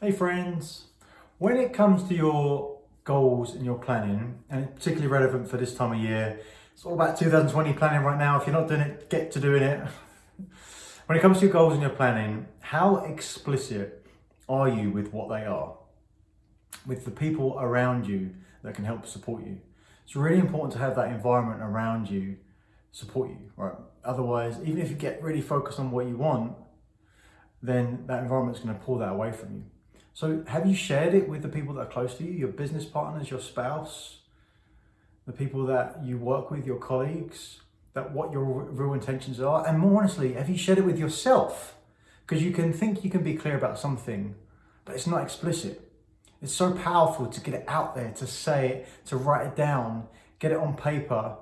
Hey friends, when it comes to your goals and your planning, and it's particularly relevant for this time of year, it's all about 2020 planning right now. If you're not doing it, get to doing it. when it comes to your goals and your planning, how explicit are you with what they are? With the people around you that can help support you. It's really important to have that environment around you support you, right? Otherwise, even if you get really focused on what you want, then that environment's going to pull that away from you. So have you shared it with the people that are close to you, your business partners, your spouse, the people that you work with, your colleagues, that what your real intentions are? And more honestly, have you shared it with yourself? Because you can think you can be clear about something, but it's not explicit. It's so powerful to get it out there, to say it, to write it down, get it on paper.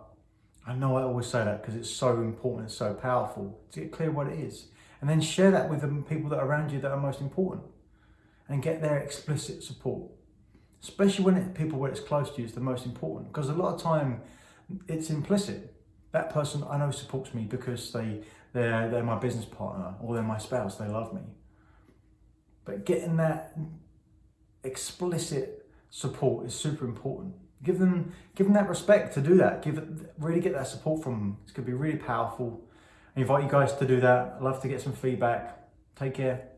I know I always say that because it's so important, it's so powerful to get clear what it is. And then share that with the people that are around you that are most important and get their explicit support. Especially when it, people where it's close to you is the most important because a lot of time it's implicit. That person I know supports me because they, they're, they're my business partner or they're my spouse, they love me. But getting that explicit support is super important. Give them, give them that respect to do that. Give it, really get that support from them. It's to be really powerful. I invite you guys to do that. I'd love to get some feedback. Take care.